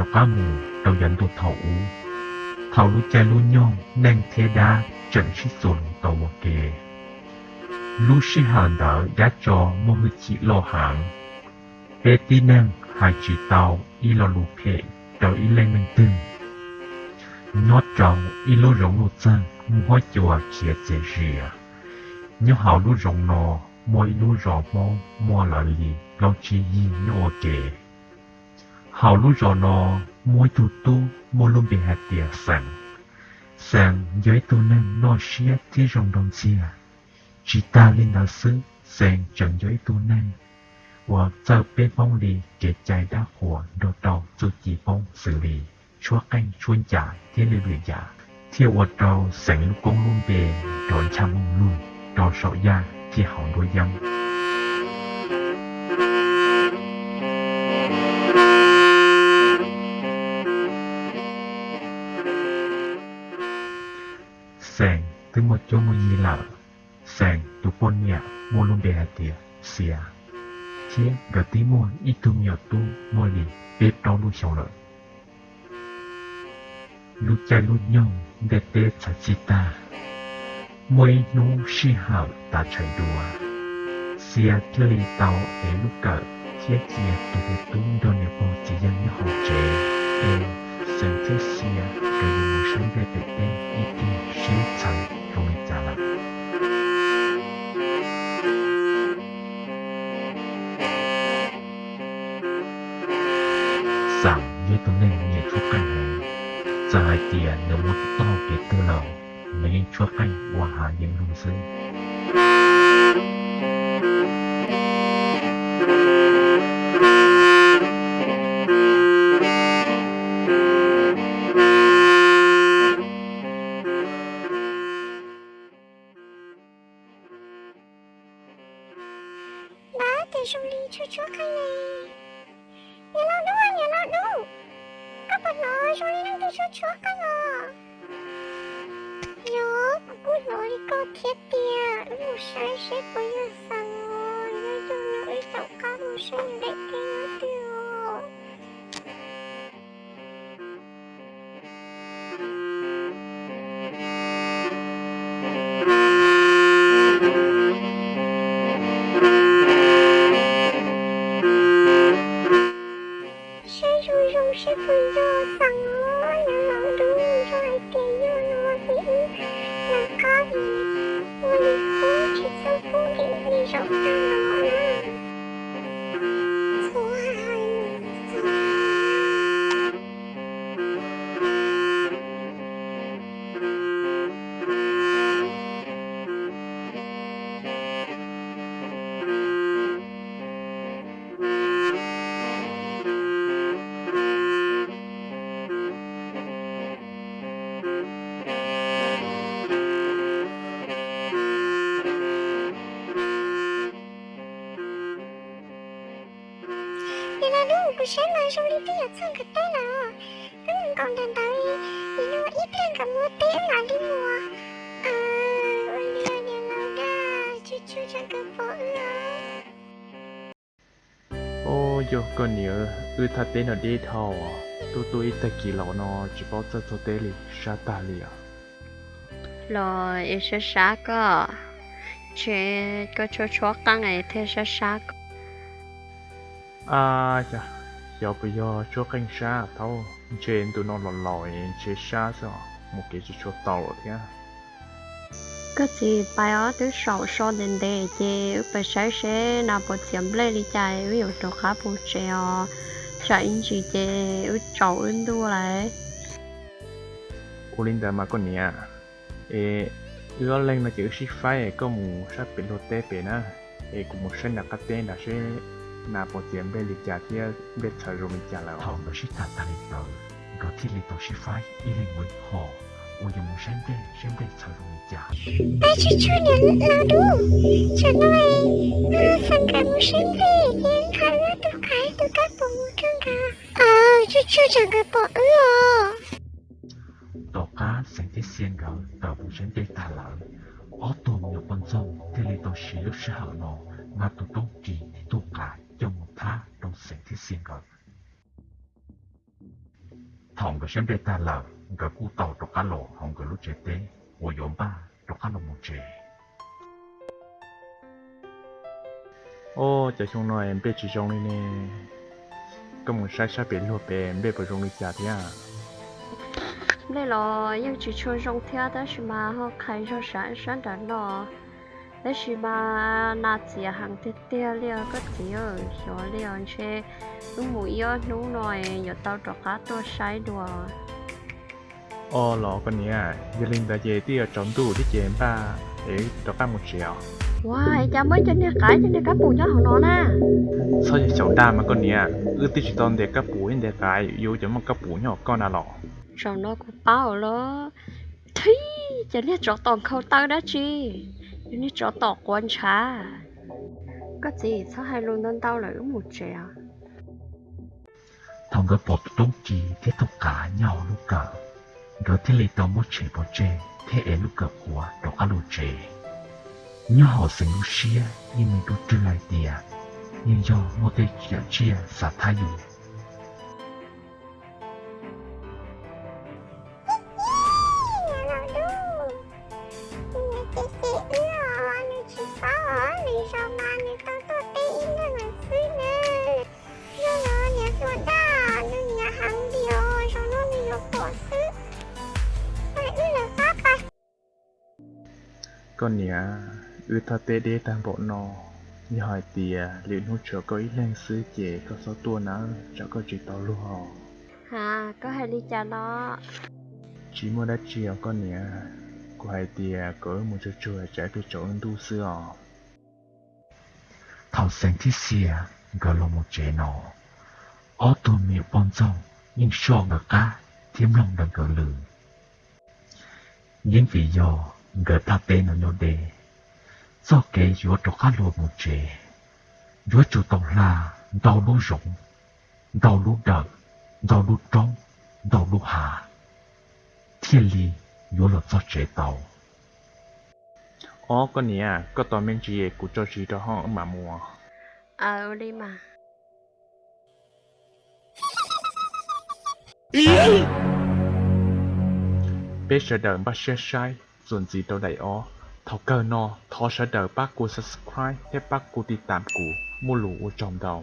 cho cá mù, đầu dẫn tụ thầu thầu lúc cha lúc nhon nên thế đa sồn tàu một kề. Đỡ hàng tí hai tàu, y lo lù y nó trồng y rộng lù chân mua chùa kia dễ rìa. Nhớ hào lù rộng nò mua y lù rộng mô mua là lì lo chi y nhô kề hầu lúc giờ nó mỗi chủ tu mỗi luôn bị hạt địa sẵn sẵn giới tu nên nó xia thế rồng đồng chia chỉ ta lên đạo sư sẵn chẳng giới tu nên. Và giờ bên phong lì, kể chạy đã của đồ đầu cho chỉ phong xử lý. Chúa anh chuyên giả thế nên bị giả thì và đầu sẵn lúc cũng luôn về đón cha mong luôn đón sợ gia thì hỏng đôi dâm. Nhẹ mua luôn bề hạt tìa xìa. Thiên gật tí mua ít tu nhiều tu bếp đau lu sầu lợi lu cha lu nhông để tê chả chi ta. Mỗi nu si hảo ta chạy đùa. Xia thiết lý tàu để lúc cỡ thiết chia tu để tu đồ nhiều bộ chỉ dân như họ chế ê sân thiết xia cái gì một sáng đẹp tê ít đi, xí chẳng không bị trả lại. Rằng như tôi nên nhẹ chút cảnh này giờ hai tiền nếu muốn to cái tư lầu mấy chúa canh qua hạ những lùng sư thể dùng lý đi cho chúa cái này Nhớ lo đúng à, nhớ lo đúng Các bạn nói dùng lý năng đi cho chúa cái rồi Nhớ, cú nói có thiết tiền, Một sai sẽ có như sao đi đi là lúc của sáng mai xong đi tí ở trong cái tay nào cứ mình còn đàn tới Thì nó ít lên cả mua tế là đi mua À, ôi nhà nhà nào đã Chú chú chẳng cần bỏ nữa ô yo con nhớ ư thật tên ở đây thầu à tôi tôi ít kỳ lão nó chỉ bảo cho tôi tên li sa ta li à. Rồi ít sẽ sát cơ. Chỉ có cho cho căng này thế sẽ cơ à chà. Giờ bây giờ cho canh sa thâu trên tụi nó lò lòi chế sa sao một cái chỉ cho tàu thế cái gì bài ở từ sầu sầu đến đây thì bây giờ sẽ nào bộ tiệm lấy đi chạy ví dụ cho khá bộ treo chạy in chỉ thì ở trâu in đua lại. Olinda mà con nhỉ ê ưa lên là chữ ship phái có một sát biển lô tê biển á ê cũng một sinh là các tên là sẽ na bộ tiệm bên lịch trả thì biết thời rồi mình trả lời thầu nó sĩ ta ta lên tờ có thiết lịch tàu sĩ phái y lên mới họ ôi giờ muốn sáng đê sáng đê sao rồi trả. Ba chú chú nhận lo đủ, Cho nói Nó sang cả một sinh đi Nhưng khá là tôi cái tôi các bộ một trong cả Ờ, chú chú chẳng cơ bộ nữa tàu cá sáng thế xiên gỡ tàu muốn sáng đê ta lợn ó tôm nhiều con sông thiết lịch tàu sĩ lúc sẽ hở nọ mà tụ tông kỳ thòng cái xem đây ta là gặp cú tàu trong cá lộ hòng cái lúc chế tế của nhóm ba trong cá lồ một chế ô chờ xong nói em biết chỉ xong đi nè. Có một sai sai biển lụp bè em biết vào trong đi chả thế à? Đây là yêu chỉ chơi trong theo đó mà họ khai cho sáng sáng đó 那是嘛，那只行得掉了，个只有小了些，侬木要侬来要到着卡多晒多。哦，老个你啊，一零的姐弟要整度的姐吧，诶，着卡木条。哇，cha à, mới cho nên cái cho nên cá bùi nhá họ nó na. Sao vậy cháu ta mà con nè, ư tí chỉ để cá bùi để cái, yêu cho mà cá bùi nhỏ con à lọ. Nó cũng bảo lo, thấy, chả biết cháu toàn khâu tao đã chi cho nên cho tòng quan trà có gì sao hai luôn đơn tao lại một trẻ thòng cái bột tung chi thế thọc cả nhau lúc cả rồi thế lì tao một chế bột chế thế em lúc cả của trọc cá lò chế nhớ họ sinh lúc xia nhưng mình đút trừ lại tiền nhưng do một cái chia chia xả thay dù có เ con nhá ư thơ tê đê tam bộ nó, như hỏi tìa liệu nút chỗ có ý lên xứ chế có số tua nó cho có chỉ tao lu hò. Hà có hai ly trà nó. Chỉ mua đã chiều con nhá của hai tìa cỡ một chỗ chùa trái từ chỗ ưng tu sư à thảo sáng thiết xìa gọi là một chế nọ ó tù miệng bom rong nhưng so ngờ cá thiếm lòng đằng cờ lử những vị do gờ ta tên nó nhô đề. Do kế yếu cho cá lô một chế yếu chủ tổng là đau lũ rụng đau lũ đợt đau lũ trống đau lũ hạ. Thiên lý yếu là do chế tàu. Ó con nhỉ có tòa men chỉ của cho chỉ đó họ mà mua ờ đi mà. Bé sợ đợi bắt share sai ส่วนgì đâu đầy ó thọ cơ no thọ sợ đợi bác cô subscribe ให้บ bác cô ติดตามกูมูหลูอูจอมเดา